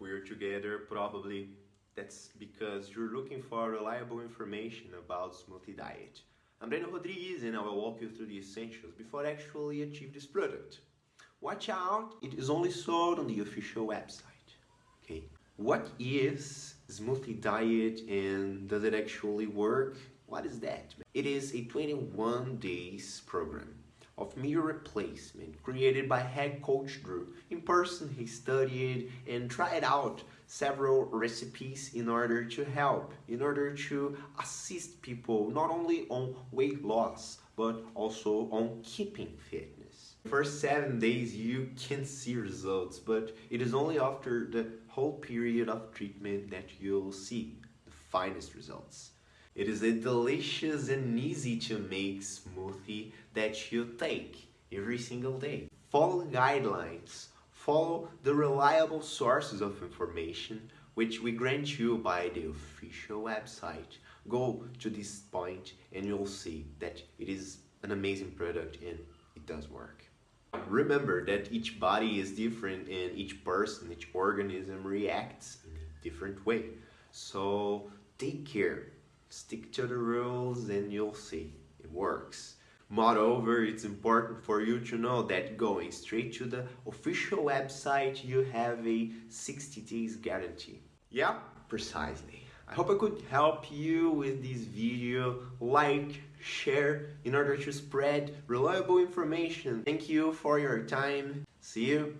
we're together, probably that's because you're looking for reliable information about smoothie diet. I'm Breno Rodrigues and I will walk you through the essentials before actually achieve this product. Watch out, it is only sold on the official website. Okay, what is smoothie diet and does it actually work? What is that? It is a 21 days program of meal replacement created by head coach Drew. In person, he studied and tried out several recipes in order to help, in order to assist people not only on weight loss but also on keeping fitness. First seven days you can see results, but it is only after the whole period of treatment that you'll see the finest results. It is a delicious and easy to make smoothie that you take every single day. Follow guidelines, follow the reliable sources of information which we grant you by the official website. Go to this point and you'll see that it is an amazing product and it does work. Remember that each body is different and each person, each organism reacts in a different way. So take care stick to the rules and you'll see it works. Moreover, it's important for you to know that going straight to the official website, you have a 60 days guarantee. Yeah, precisely. I hope I could help you with this video. Like, share in order to spread reliable information. Thank you for your time. See you